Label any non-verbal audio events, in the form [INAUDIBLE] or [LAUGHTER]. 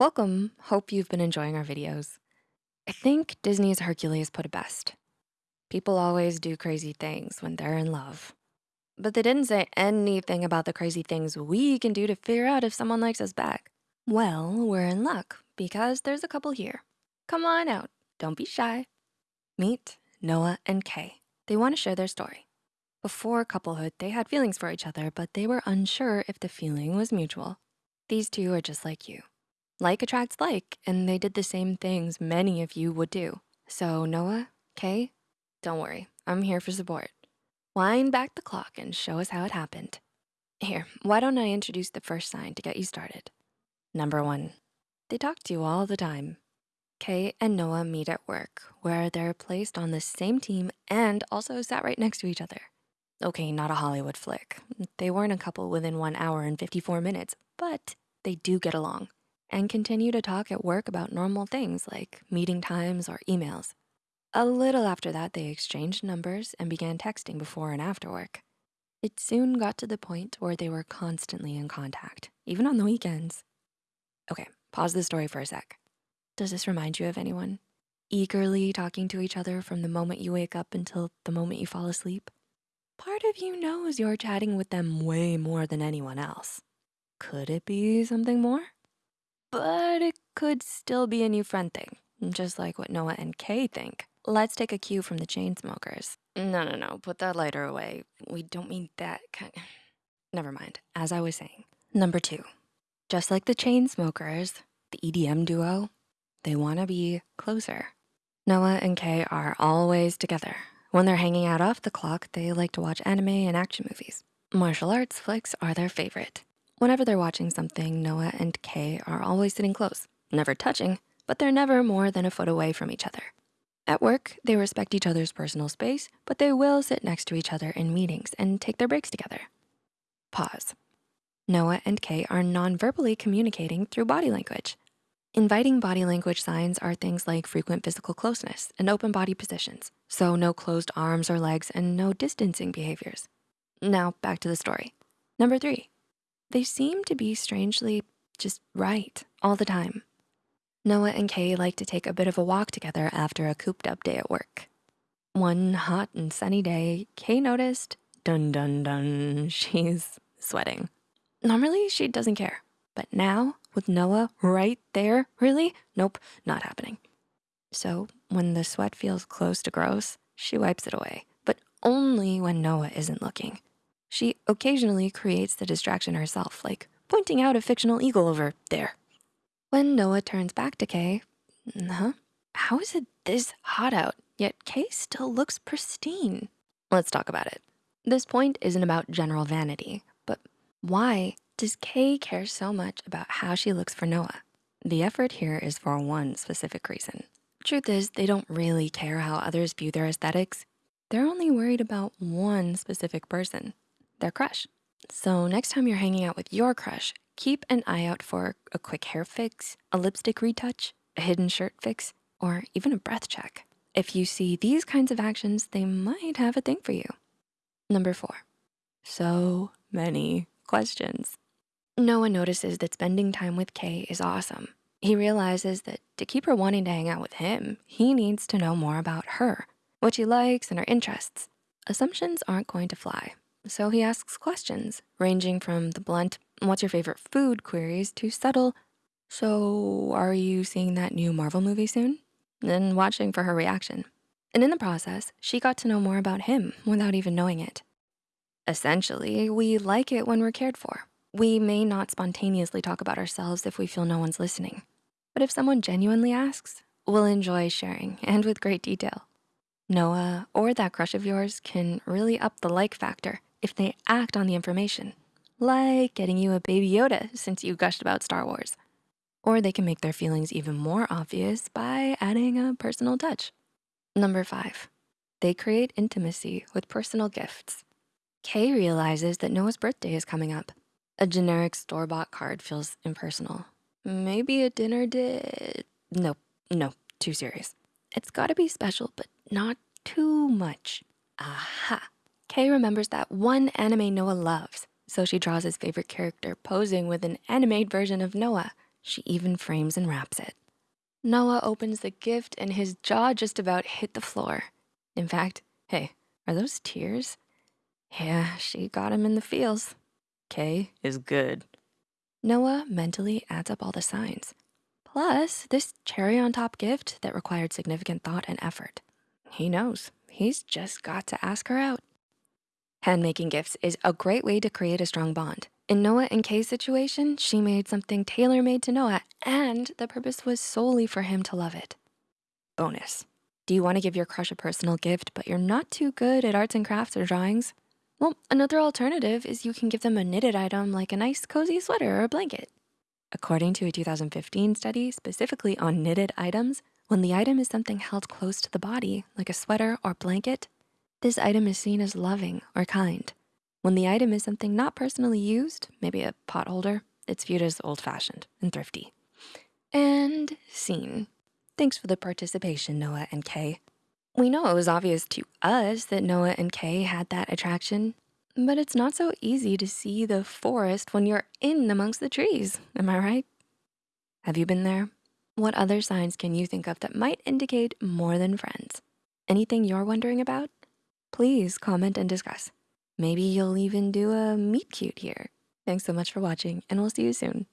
Welcome, hope you've been enjoying our videos. I think Disney's Hercules put it best. People always do crazy things when they're in love. But they didn't say anything about the crazy things we can do to figure out if someone likes us back. Well, we're in luck because there's a couple here. Come on out, don't be shy. Meet Noah and Kay. They wanna share their story. Before couplehood, they had feelings for each other, but they were unsure if the feeling was mutual. These two are just like you. Like attracts like, and they did the same things many of you would do. So Noah, Kay, don't worry, I'm here for support. Wind back the clock and show us how it happened. Here, why don't I introduce the first sign to get you started? Number one, they talk to you all the time. Kay and Noah meet at work where they're placed on the same team and also sat right next to each other. Okay, not a Hollywood flick. They weren't a couple within one hour and 54 minutes, but they do get along and continue to talk at work about normal things like meeting times or emails. A little after that, they exchanged numbers and began texting before and after work. It soon got to the point where they were constantly in contact, even on the weekends. Okay, pause the story for a sec. Does this remind you of anyone? Eagerly talking to each other from the moment you wake up until the moment you fall asleep? Part of you knows you're chatting with them way more than anyone else. Could it be something more? But it could still be a new friend thing, just like what Noah and Kay think. Let's take a cue from the Chainsmokers. No, no, no, put that lighter away. We don't mean that kind [SIGHS] Never mind, as I was saying. Number two, just like the Chainsmokers, the EDM duo, they wanna be closer. Noah and Kay are always together. When they're hanging out off the clock, they like to watch anime and action movies. Martial arts flicks are their favorite. Whenever they're watching something, Noah and Kay are always sitting close, never touching, but they're never more than a foot away from each other. At work, they respect each other's personal space, but they will sit next to each other in meetings and take their breaks together. Pause. Noah and Kay are non-verbally communicating through body language. Inviting body language signs are things like frequent physical closeness and open body positions. So no closed arms or legs and no distancing behaviors. Now back to the story. Number three, they seem to be strangely just right all the time. Noah and Kay like to take a bit of a walk together after a cooped up day at work. One hot and sunny day, Kay noticed, dun dun dun, [LAUGHS] she's sweating. Normally she doesn't care, but now with Noah right there, really? Nope, not happening. So when the sweat feels close to gross, she wipes it away, but only when Noah isn't looking. She occasionally creates the distraction herself, like pointing out a fictional eagle over there. When Noah turns back to Kay, huh? How is it this hot out, yet Kay still looks pristine? Let's talk about it. This point isn't about general vanity, but why does Kay care so much about how she looks for Noah? The effort here is for one specific reason. Truth is, they don't really care how others view their aesthetics. They're only worried about one specific person, their crush. So next time you're hanging out with your crush, keep an eye out for a quick hair fix, a lipstick retouch, a hidden shirt fix, or even a breath check. If you see these kinds of actions, they might have a thing for you. Number four, so many questions. Noah notices that spending time with Kay is awesome. He realizes that to keep her wanting to hang out with him, he needs to know more about her, what she likes and her interests. Assumptions aren't going to fly, so he asks questions ranging from the blunt, what's your favorite food queries to subtle, so are you seeing that new Marvel movie soon? Then watching for her reaction. And in the process, she got to know more about him without even knowing it. Essentially, we like it when we're cared for. We may not spontaneously talk about ourselves if we feel no one's listening. But if someone genuinely asks, we'll enjoy sharing [LAUGHS] and with great detail. Noah or that crush of yours can really up the like factor if they act on the information, like getting you a baby Yoda since you gushed about Star Wars. Or they can make their feelings even more obvious by adding a personal touch. Number five, they create intimacy with personal gifts. Kay realizes that Noah's birthday is coming up. A generic store-bought card feels impersonal. Maybe a dinner did, no, no, too serious. It's gotta be special, but not too much. Aha, Kay remembers that one anime Noah loves, so she draws his favorite character posing with an animated version of Noah She even frames and wraps it. Noah opens the gift and his jaw just about hit the floor. In fact, hey, are those tears? Yeah, she got him in the feels. Kay is good. Noah mentally adds up all the signs. Plus this cherry on top gift that required significant thought and effort. He knows, he's just got to ask her out. Handmaking gifts is a great way to create a strong bond. In Noah and Kay's situation, she made something tailor-made to Noah and the purpose was solely for him to love it. Bonus, do you wanna give your crush a personal gift, but you're not too good at arts and crafts or drawings? Well, another alternative is you can give them a knitted item like a nice cozy sweater or a blanket. According to a 2015 study specifically on knitted items, when the item is something held close to the body, like a sweater or blanket, this item is seen as loving or kind. When the item is something not personally used, maybe a pot holder, it's viewed as old fashioned and thrifty. And scene. Thanks for the participation, Noah and Kay. We know it was obvious to us that Noah and Kay had that attraction, but it's not so easy to see the forest when you're in amongst the trees, am I right? Have you been there? What other signs can you think of that might indicate more than friends? Anything you're wondering about? Please comment and discuss. Maybe you'll even do a meet cute here. Thanks so much for watching and we'll see you soon.